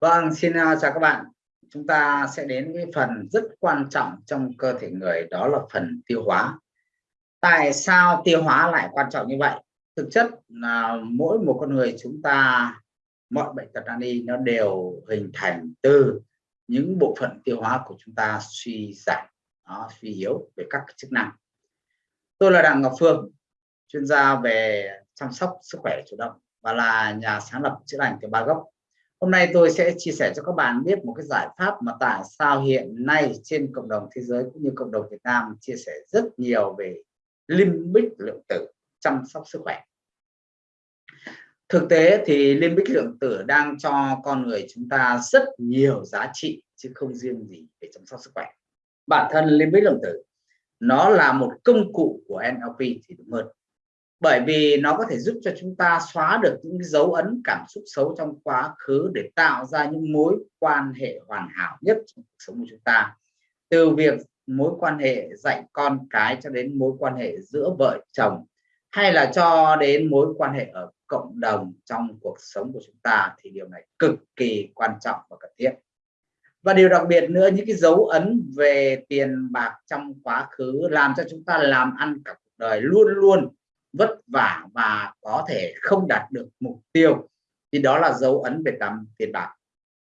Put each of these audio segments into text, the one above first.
Vâng, xin uh, chào các bạn. Chúng ta sẽ đến cái phần rất quan trọng trong cơ thể người đó là phần tiêu hóa. Tại sao tiêu hóa lại quan trọng như vậy? Thực chất là mỗi một con người chúng ta mọi bệnh tật nan y nó đều hình thành từ những bộ phận tiêu hóa của chúng ta suy giảm, nó suy yếu về các chức năng. Tôi là Đặng Ngọc Phương, chuyên gia về chăm sóc sức khỏe chủ động và là nhà sáng lập chữa lành từ ba gốc Hôm nay tôi sẽ chia sẻ cho các bạn biết một cái giải pháp mà tại sao hiện nay trên cộng đồng thế giới cũng như cộng đồng Việt Nam chia sẻ rất nhiều về limbic lượng tử chăm sóc sức khỏe. Thực tế thì limbic lượng tử đang cho con người chúng ta rất nhiều giá trị chứ không riêng gì để chăm sóc sức khỏe. Bản thân limbic lượng tử, nó là một công cụ của NLP thì đúng hơn bởi vì nó có thể giúp cho chúng ta xóa được những dấu ấn, cảm xúc xấu trong quá khứ để tạo ra những mối quan hệ hoàn hảo nhất trong cuộc sống của chúng ta. Từ việc mối quan hệ dạy con cái cho đến mối quan hệ giữa vợ chồng, hay là cho đến mối quan hệ ở cộng đồng trong cuộc sống của chúng ta thì điều này cực kỳ quan trọng và cần thiết. Và điều đặc biệt nữa, những cái dấu ấn về tiền bạc trong quá khứ làm cho chúng ta làm ăn cả cuộc đời luôn luôn vất vả và có thể không đạt được mục tiêu thì đó là dấu ấn về tầm tiền bạc.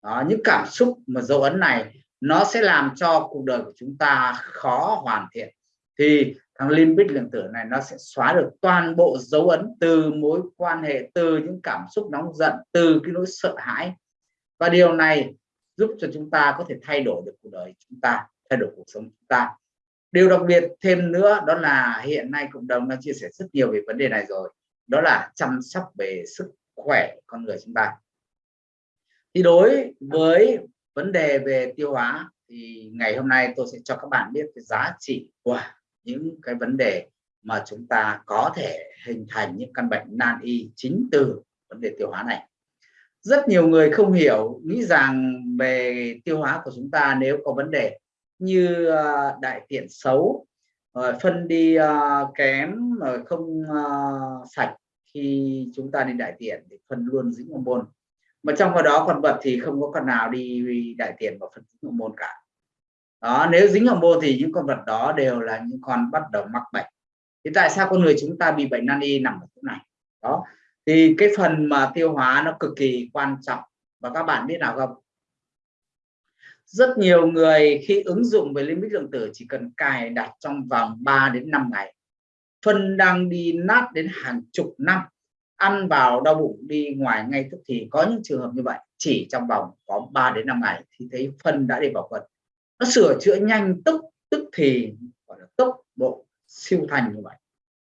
Đó, những cảm xúc mà dấu ấn này nó sẽ làm cho cuộc đời của chúng ta khó hoàn thiện. Thì thằng limbic lượng tử này nó sẽ xóa được toàn bộ dấu ấn từ mối quan hệ từ những cảm xúc nóng giận từ cái nỗi sợ hãi. Và điều này giúp cho chúng ta có thể thay đổi được cuộc đời chúng ta thay đổi cuộc sống chúng ta điều đặc biệt thêm nữa đó là hiện nay cộng đồng đang chia sẻ rất nhiều về vấn đề này rồi, đó là chăm sóc về sức khỏe con người chúng ta. Thì đối với vấn đề về tiêu hóa thì ngày hôm nay tôi sẽ cho các bạn biết cái giá trị của những cái vấn đề mà chúng ta có thể hình thành những căn bệnh nan y chính từ vấn đề tiêu hóa này. Rất nhiều người không hiểu, nghĩ rằng về tiêu hóa của chúng ta nếu có vấn đề như uh, đại tiện xấu rồi phân đi uh, kém rồi không uh, sạch khi chúng ta đi đại tiện thì phân luôn dính hormone mà trong đó đó con vật thì không có con nào đi đại tiện và phân dính hormone cả. Đó nếu dính hormone thì những con vật đó đều là những con bắt đầu mắc bệnh. Thì tại sao con người chúng ta bị bệnh nan y nằm ở chỗ này? Đó thì cái phần mà tiêu hóa nó cực kỳ quan trọng. Và các bạn biết nào không? Rất nhiều người khi ứng dụng về limit lượng tử chỉ cần cài đặt trong vòng 3 đến 5 ngày. Phân đang đi nát đến hàng chục năm. Ăn vào đau bụng đi ngoài ngay tức thì có những trường hợp như vậy, chỉ trong vòng có 3 đến 5 ngày thì thấy phân đã đi vào quần nó sửa chữa nhanh, tức tức thì gọi là tốc độ siêu thành như vậy.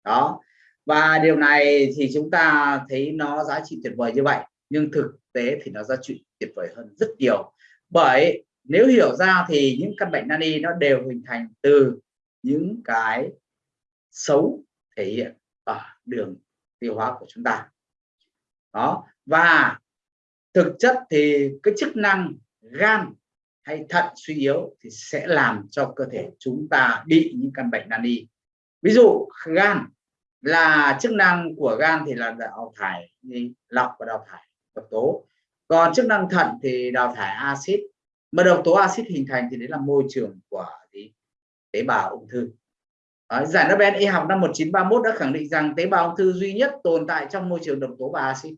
Đó. Và điều này thì chúng ta thấy nó giá trị tuyệt vời như vậy, nhưng thực tế thì nó giá trị tuyệt vời hơn rất nhiều. Bởi nếu hiểu ra thì những căn bệnh nan y nó đều hình thành từ những cái xấu thể hiện ở đường tiêu hóa của chúng ta. Đó, và thực chất thì cái chức năng gan hay thận suy yếu thì sẽ làm cho cơ thể chúng ta bị những căn bệnh nan y. Ví dụ, gan là chức năng của gan thì là đào thải, lọc và đào thải độc tố. Còn chức năng thận thì đào thải axit mà độc tố axit hình thành thì đấy là môi trường của gì? tế bào ung thư. À, giải Nobel y học năm 1931 đã khẳng định rằng tế bào ung thư duy nhất tồn tại trong môi trường độc tố và axit.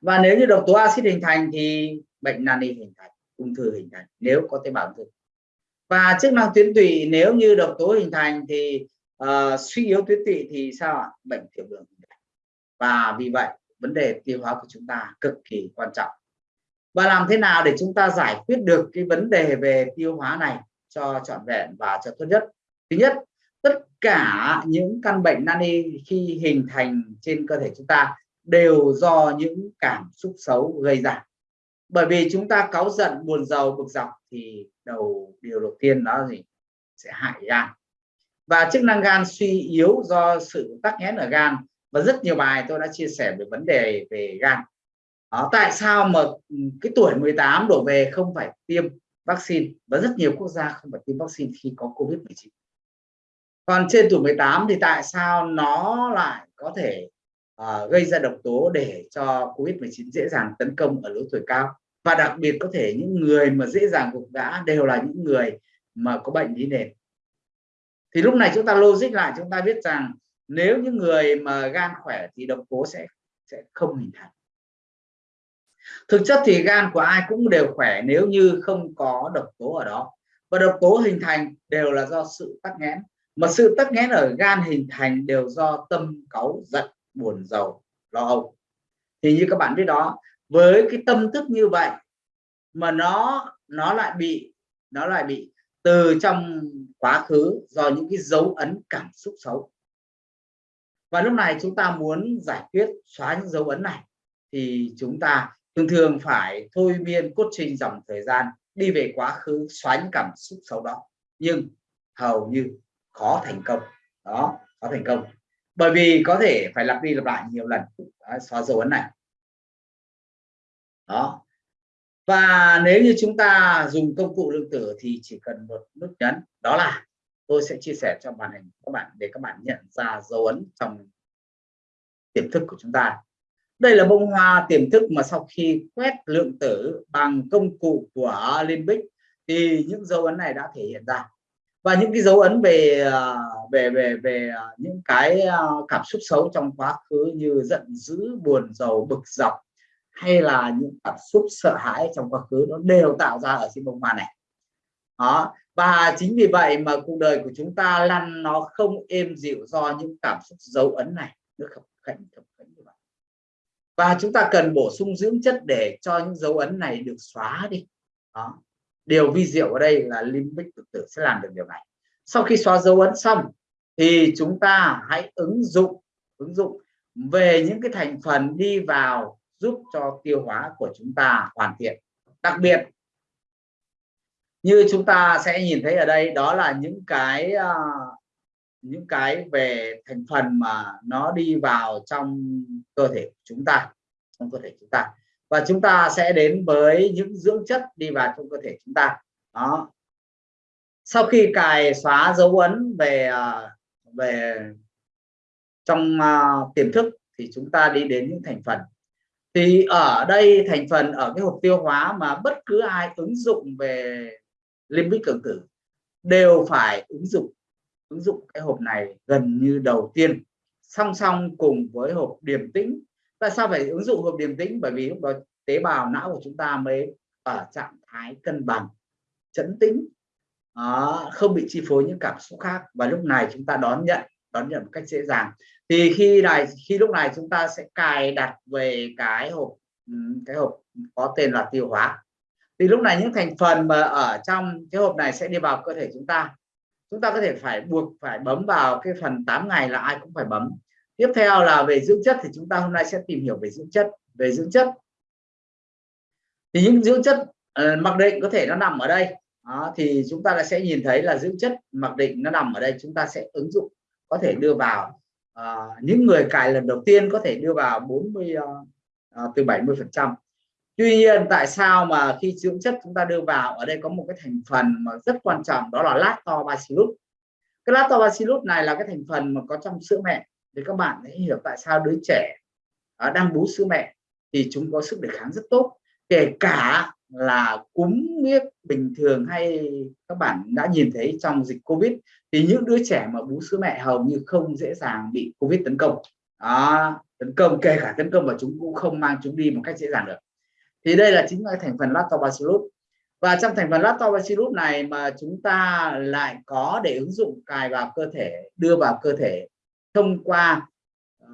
Và nếu như độc tố axit hình thành thì bệnh nani hình thành ung thư hình thành nếu có tế bào ung thư. Và chức năng tuyến tụy nếu như độc tố hình thành thì uh, suy yếu tuyến tụy thì sao ạ? Bệnh tiểu đường. Và vì vậy vấn đề tiêu hóa của chúng ta cực kỳ quan trọng và làm thế nào để chúng ta giải quyết được cái vấn đề về tiêu hóa này cho trọn vẹn và cho tốt nhất? Thứ nhất, tất cả những căn bệnh nan y khi hình thành trên cơ thể chúng ta đều do những cảm xúc xấu gây ra. Bởi vì chúng ta cáu giận, buồn giàu, bực dọc thì đầu điều đầu tiên đó gì? Sẽ hại gan. Và chức năng gan suy yếu do sự tắc nghẽn ở gan. Và rất nhiều bài tôi đã chia sẻ về vấn đề về gan đó, tại sao mà ừ, cái tuổi 18 đổ về không phải tiêm vaccine và rất nhiều quốc gia không phải tiêm vaccine khi có covid 19 còn trên tuổi 18 thì tại sao nó lại có thể uh, gây ra độc tố để cho Covid-19 dễ dàng tấn công ở lứa tuổi cao? Và đặc biệt có thể những người mà dễ dàng gục ngã đều là những người mà có bệnh lý nền. Thì lúc này chúng ta logic lại chúng ta biết rằng nếu những người mà gan khỏe thì độc tố sẽ sẽ không hình thành thực chất thì gan của ai cũng đều khỏe nếu như không có độc tố ở đó. Và độc tố hình thành đều là do sự tắc nghẽn. Mà sự tắc nghẽn ở gan hình thành đều do tâm cáu giận, buồn giàu, lo âu. Thì như các bạn biết đó, với cái tâm thức như vậy mà nó nó lại bị, nó lại bị từ trong quá khứ do những cái dấu ấn cảm xúc xấu. Và lúc này chúng ta muốn giải quyết xóa những dấu ấn này, thì chúng ta thường thường phải thôi miên cốt trình dòng thời gian đi về quá khứ xóa những cảm xúc xấu đó. Nhưng hầu như khó thành công. Đó khó thành công. Bởi vì có thể phải lặp đi lặp lại nhiều lần. Đó, xóa dấu ấn này. Đó. Và nếu như chúng ta dùng công cụ lượng tử thì chỉ cần một nút nhấn. Đó là tôi sẽ chia sẻ cho màn hình các bạn để các bạn nhận ra dấu ấn trong tiềm thức của chúng ta đây là bông hoa tiềm thức mà sau khi quét lượng tử bằng công cụ của Limbic thì những dấu ấn này đã thể hiện ra. Và những cái dấu ấn về à, về về về à, những cái à, cảm xúc xấu trong quá khứ như giận dữ, buồn rầu bực, dọc hay là những cảm xúc sợ hãi trong quá khứ nó đều tạo ra ở trên bông hoa này. Đó, và chính vì vậy mà cuộc đời của chúng ta lăn nó không êm dịu do những cảm xúc dấu ấn này được khập khảnh khập khảnh như vậy và chúng ta cần bổ sung dưỡng chất để cho những dấu ấn này được xóa đi. Đó. Điều vi diệu ở đây là limbic tự tử sẽ làm được điều này. Sau khi xóa dấu ấn xong thì chúng ta hãy ứng dụng ứng dụng về những cái thành phần đi vào giúp cho tiêu hóa của chúng ta hoàn thiện. Đặc biệt như chúng ta sẽ nhìn thấy ở đây đó là những cái uh, những cái về thành phần mà nó đi vào trong cơ thể của chúng ta trong cơ thể chúng ta. Và chúng ta sẽ đến với những dưỡng chất đi vào trong cơ thể chúng ta. Đó. Sau khi cài xóa dấu ấn về à, về trong uh, tiềm thức thì chúng ta đi đến những thành phần. Thì ở đây thành phần ở cái hộp tiêu hóa mà bất cứ ai ứng dụng về limbic cường tử đều phải ứng dụng ứng dụng cái hộp này gần như đầu tiên song song cùng với hộp điềm tĩnh. Tại sao phải ứng dụng hộp điềm tĩnh? Bởi vì lúc đó tế bào não của chúng ta mới ở trạng thái cân bằng chấn tĩnh. Đó, không bị chi phối những cảm xúc khác. Và lúc này chúng ta đón nhận đón nhận một cách dễ dàng. Thì khi này khi lúc này chúng ta sẽ cài đặt về cái hộp cái hộp có tên là tiêu hóa. Thì lúc này những thành phần mà ở trong cái hộp này sẽ đi vào cơ thể chúng ta chúng ta có thể phải buộc phải bấm vào cái phần 8 ngày là ai cũng phải bấm. Tiếp theo là về dưỡng chất thì chúng ta hôm nay sẽ tìm hiểu về dưỡng chất về dưỡng chất. Thì những dưỡng chất uh, mặc định có thể nó nằm ở đây. Đó, thì chúng ta sẽ nhìn thấy là dưỡng chất mặc định nó nằm ở đây chúng ta sẽ ứng dụng có thể đưa vào. Uh, những người cài lần đầu tiên có thể đưa vào 40 uh, uh, từ 70 phần trăm tuy nhiên tại sao mà khi dưỡng chất chúng ta đưa vào ở đây có một cái thành phần mà rất quan trọng đó là lactobacillus. Cái lactobacillus này là cái thành phần mà có trong sữa mẹ. Thì các bạn hãy hiểu tại sao đứa trẻ à, đang bú sữa mẹ thì chúng có sức đề kháng rất tốt. Kể cả là cúm huyết bình thường hay các bạn đã nhìn thấy trong dịch covid thì những đứa trẻ mà bú sữa mẹ hầu như không dễ dàng bị covid tấn công. Đó, tấn công kể cả tấn công và chúng cũng không mang chúng đi một cách dễ dàng được thì đây là chính là thành phần lactobacillus và trong thành phần lactobacillus này mà chúng ta lại có để ứng dụng cài vào cơ thể đưa vào cơ thể thông qua uh,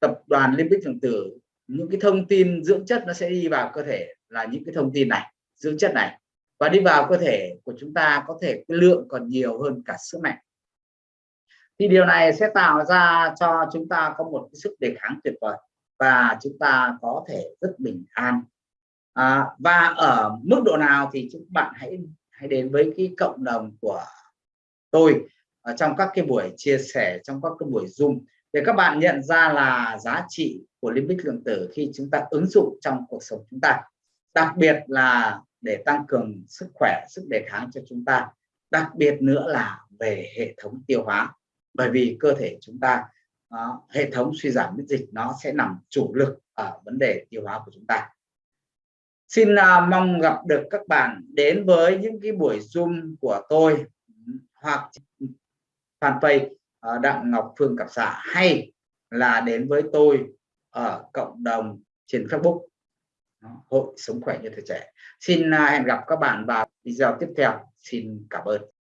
tập đoàn limbic thường tử những cái thông tin dưỡng chất nó sẽ đi vào cơ thể là những cái thông tin này dưỡng chất này. Và đi vào cơ thể của chúng ta có thể cái lượng còn nhiều hơn cả sữa mẹ thì điều này sẽ tạo ra cho chúng ta có một cái sức đề kháng tuyệt vời và chúng ta có thể rất bình an à, và ở mức độ nào thì chúng bạn hãy hãy đến với cái cộng đồng của tôi ở trong các cái buổi chia sẻ trong các cái buổi zoom để các bạn nhận ra là giá trị của limbic lượng tử khi chúng ta ứng dụng trong cuộc sống chúng ta. Đặc biệt là để tăng cường sức khỏe sức đề kháng cho chúng ta. Đặc biệt nữa là về hệ thống tiêu hóa. Bởi vì cơ thể chúng ta đó, hệ thống suy giảm miễn dịch nó sẽ nằm chủ lực ở vấn đề tiêu hóa của chúng ta xin uh, mong gặp được các bạn đến với những cái buổi zoom của tôi hoặc fanpage uh, đặng ngọc phương cặp xã hay là đến với tôi ở cộng đồng trên facebook. Hội sống khỏe như tuổi trẻ. Xin uh, hẹn gặp các bạn vào video tiếp theo. Xin cảm ơn.